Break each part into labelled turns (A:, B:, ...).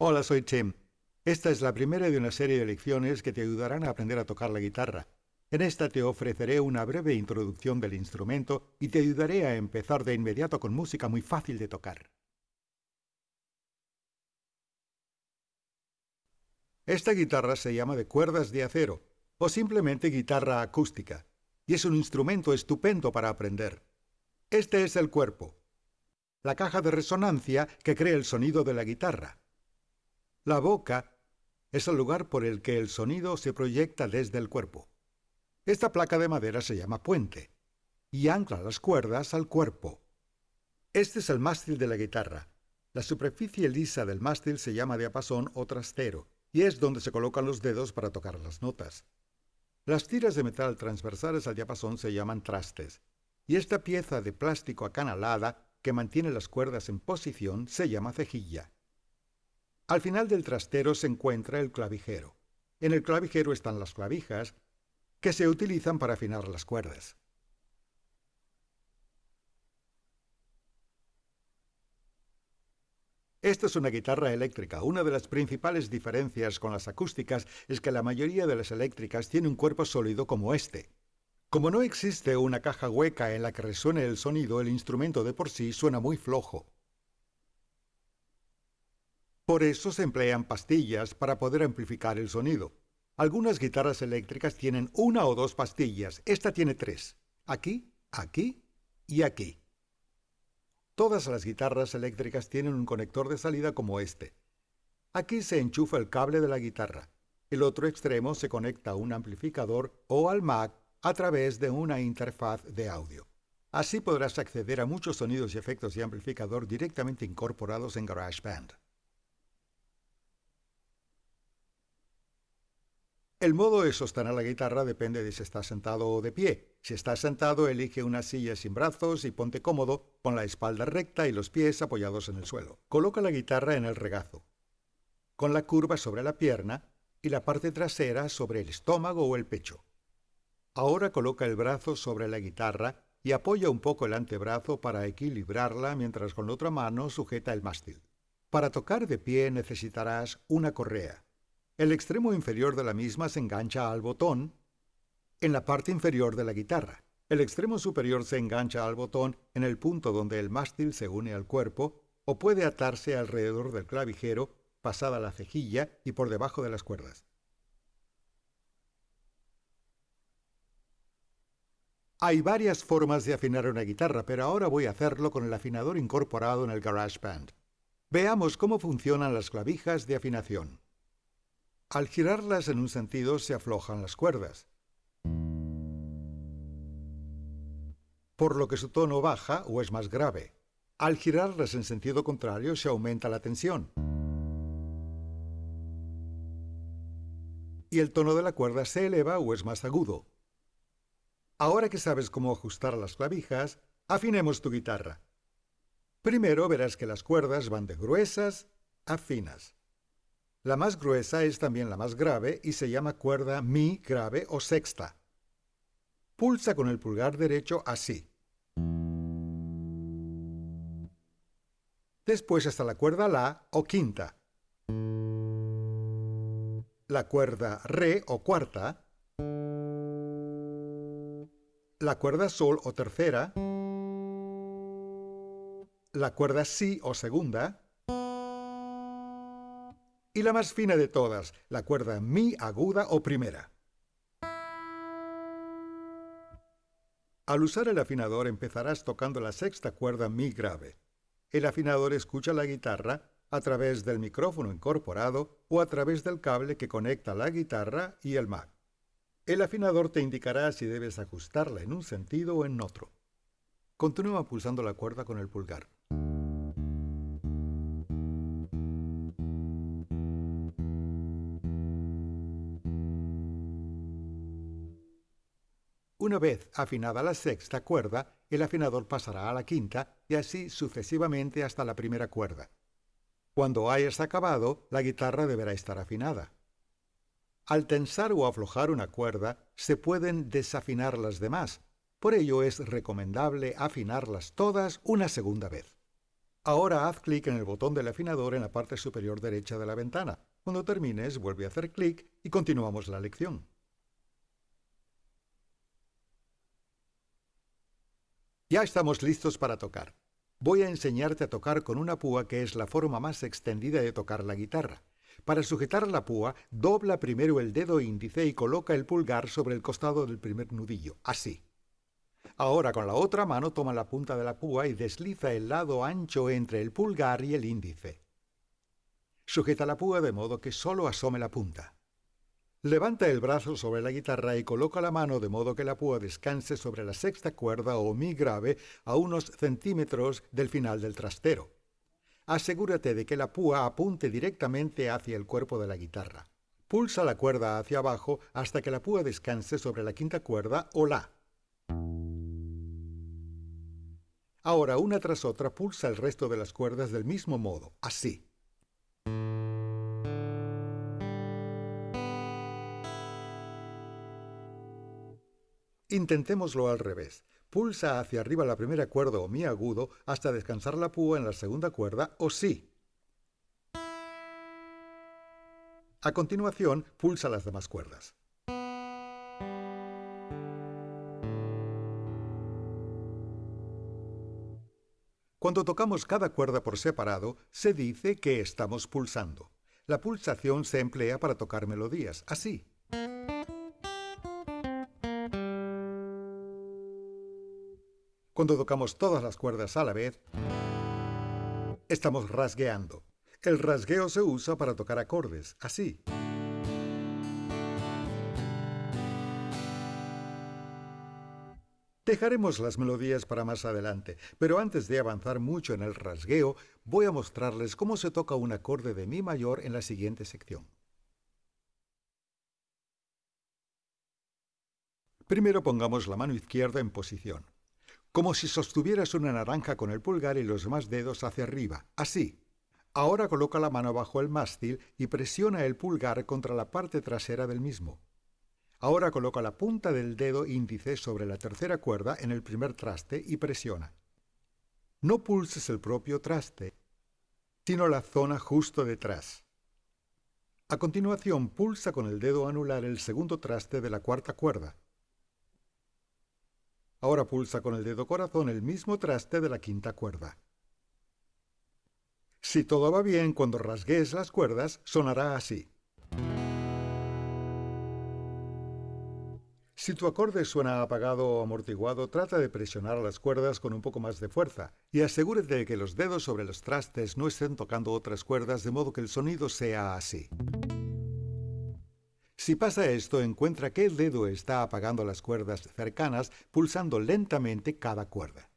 A: Hola, soy Tim. Esta es la primera de una serie de lecciones que te ayudarán a aprender a tocar la guitarra. En esta te ofreceré una breve introducción del instrumento y te ayudaré a empezar de inmediato con música muy fácil de tocar. Esta guitarra se llama de cuerdas de acero o simplemente guitarra acústica y es un instrumento estupendo para aprender. Este es el cuerpo, la caja de resonancia que crea el sonido de la guitarra. La boca es el lugar por el que el sonido se proyecta desde el cuerpo. Esta placa de madera se llama puente y ancla las cuerdas al cuerpo. Este es el mástil de la guitarra. La superficie lisa del mástil se llama diapasón o trastero y es donde se colocan los dedos para tocar las notas. Las tiras de metal transversales al diapasón se llaman trastes y esta pieza de plástico acanalada que mantiene las cuerdas en posición se llama cejilla. Al final del trastero se encuentra el clavijero. En el clavijero están las clavijas, que se utilizan para afinar las cuerdas. Esta es una guitarra eléctrica. Una de las principales diferencias con las acústicas es que la mayoría de las eléctricas tiene un cuerpo sólido como este. Como no existe una caja hueca en la que resuene el sonido, el instrumento de por sí suena muy flojo. Por eso se emplean pastillas para poder amplificar el sonido. Algunas guitarras eléctricas tienen una o dos pastillas. Esta tiene tres. Aquí, aquí y aquí. Todas las guitarras eléctricas tienen un conector de salida como este. Aquí se enchufa el cable de la guitarra. El otro extremo se conecta a un amplificador o al Mac a través de una interfaz de audio. Así podrás acceder a muchos sonidos y efectos de amplificador directamente incorporados en GarageBand. El modo de sostener la guitarra depende de si estás sentado o de pie. Si estás sentado, elige una silla sin brazos y ponte cómodo, con la espalda recta y los pies apoyados en el suelo. Coloca la guitarra en el regazo, con la curva sobre la pierna y la parte trasera sobre el estómago o el pecho. Ahora coloca el brazo sobre la guitarra y apoya un poco el antebrazo para equilibrarla mientras con la otra mano sujeta el mástil. Para tocar de pie necesitarás una correa. El extremo inferior de la misma se engancha al botón en la parte inferior de la guitarra. El extremo superior se engancha al botón en el punto donde el mástil se une al cuerpo o puede atarse alrededor del clavijero, pasada la cejilla y por debajo de las cuerdas. Hay varias formas de afinar una guitarra, pero ahora voy a hacerlo con el afinador incorporado en el GarageBand. Veamos cómo funcionan las clavijas de afinación. Al girarlas en un sentido se aflojan las cuerdas, por lo que su tono baja o es más grave. Al girarlas en sentido contrario se aumenta la tensión. Y el tono de la cuerda se eleva o es más agudo. Ahora que sabes cómo ajustar las clavijas, afinemos tu guitarra. Primero verás que las cuerdas van de gruesas a finas. La más gruesa es también la más grave y se llama cuerda mi grave o sexta. Pulsa con el pulgar derecho así. Después está la cuerda la o quinta. La cuerda re o cuarta. La cuerda sol o tercera. La cuerda si o segunda y la más fina de todas, la cuerda mi aguda o primera. Al usar el afinador empezarás tocando la sexta cuerda mi grave. El afinador escucha la guitarra a través del micrófono incorporado o a través del cable que conecta la guitarra y el Mac. El afinador te indicará si debes ajustarla en un sentido o en otro. Continúa pulsando la cuerda con el pulgar. Una vez afinada la sexta cuerda, el afinador pasará a la quinta y así sucesivamente hasta la primera cuerda. Cuando hayas acabado, la guitarra deberá estar afinada. Al tensar o aflojar una cuerda, se pueden desafinar las demás. Por ello es recomendable afinarlas todas una segunda vez. Ahora haz clic en el botón del afinador en la parte superior derecha de la ventana. Cuando termines, vuelve a hacer clic y continuamos la lección. Ya estamos listos para tocar. Voy a enseñarte a tocar con una púa que es la forma más extendida de tocar la guitarra. Para sujetar la púa, dobla primero el dedo índice y coloca el pulgar sobre el costado del primer nudillo, así. Ahora con la otra mano toma la punta de la púa y desliza el lado ancho entre el pulgar y el índice. Sujeta la púa de modo que solo asome la punta. Levanta el brazo sobre la guitarra y coloca la mano de modo que la púa descanse sobre la sexta cuerda o mi grave a unos centímetros del final del trastero. Asegúrate de que la púa apunte directamente hacia el cuerpo de la guitarra. Pulsa la cuerda hacia abajo hasta que la púa descanse sobre la quinta cuerda o la. Ahora, una tras otra, pulsa el resto de las cuerdas del mismo modo, así. Intentémoslo al revés. Pulsa hacia arriba la primera cuerda o mi agudo hasta descansar la púa en la segunda cuerda o si. A continuación, pulsa las demás cuerdas. Cuando tocamos cada cuerda por separado, se dice que estamos pulsando. La pulsación se emplea para tocar melodías, así. Cuando tocamos todas las cuerdas a la vez, estamos rasgueando. El rasgueo se usa para tocar acordes, así. Dejaremos las melodías para más adelante, pero antes de avanzar mucho en el rasgueo, voy a mostrarles cómo se toca un acorde de Mi mayor en la siguiente sección. Primero pongamos la mano izquierda en posición como si sostuvieras una naranja con el pulgar y los demás dedos hacia arriba, así. Ahora coloca la mano bajo el mástil y presiona el pulgar contra la parte trasera del mismo. Ahora coloca la punta del dedo índice sobre la tercera cuerda en el primer traste y presiona. No pulses el propio traste, sino la zona justo detrás. A continuación, pulsa con el dedo anular el segundo traste de la cuarta cuerda. Ahora pulsa con el dedo corazón el mismo traste de la quinta cuerda. Si todo va bien, cuando rasgues las cuerdas, sonará así. Si tu acorde suena apagado o amortiguado, trata de presionar las cuerdas con un poco más de fuerza y asegúrate de que los dedos sobre los trastes no estén tocando otras cuerdas de modo que el sonido sea así. Si pasa esto, encuentra el dedo está apagando las cuerdas cercanas pulsando lentamente cada cuerda.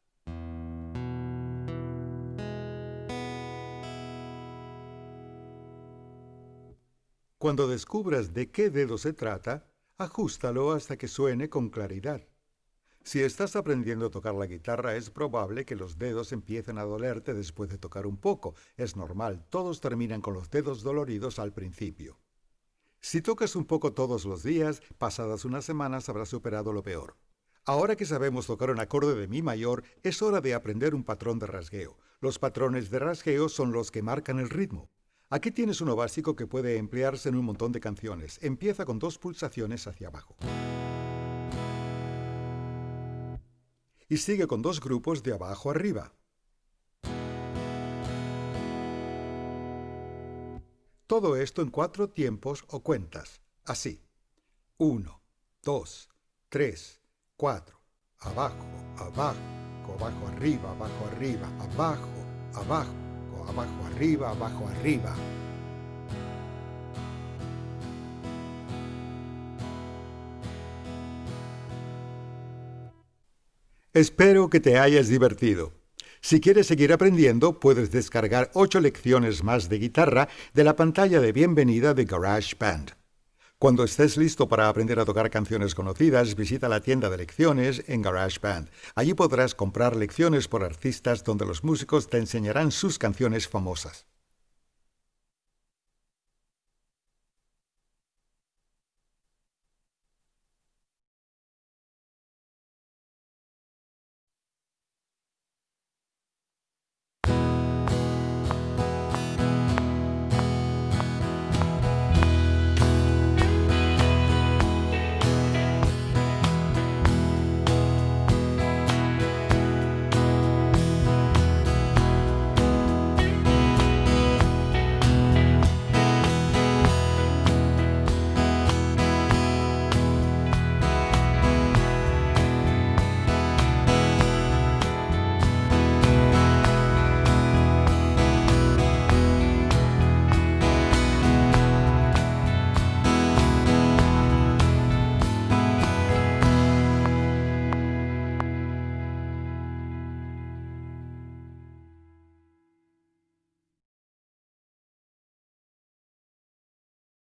A: Cuando descubras de qué dedo se trata, ajustalo hasta que suene con claridad. Si estás aprendiendo a tocar la guitarra, es probable que los dedos empiecen a dolerte después de tocar un poco. Es normal, todos terminan con los dedos doloridos al principio. Si tocas un poco todos los días, pasadas unas semanas habrás superado lo peor. Ahora que sabemos tocar un acorde de Mi mayor, es hora de aprender un patrón de rasgueo. Los patrones de rasgueo son los que marcan el ritmo. Aquí tienes uno básico que puede emplearse en un montón de canciones. Empieza con dos pulsaciones hacia abajo. Y sigue con dos grupos de abajo arriba. Todo esto en cuatro tiempos o cuentas, así. Uno, dos, tres, cuatro, abajo, abajo, abajo, arriba, abajo, arriba, abajo, abajo, abajo, arriba, abajo, arriba. Espero que te hayas divertido. Si quieres seguir aprendiendo, puedes descargar ocho lecciones más de guitarra de la pantalla de bienvenida de GarageBand. Cuando estés listo para aprender a tocar canciones conocidas, visita la tienda de lecciones en GarageBand. Allí podrás comprar lecciones por artistas donde los músicos te enseñarán sus canciones famosas.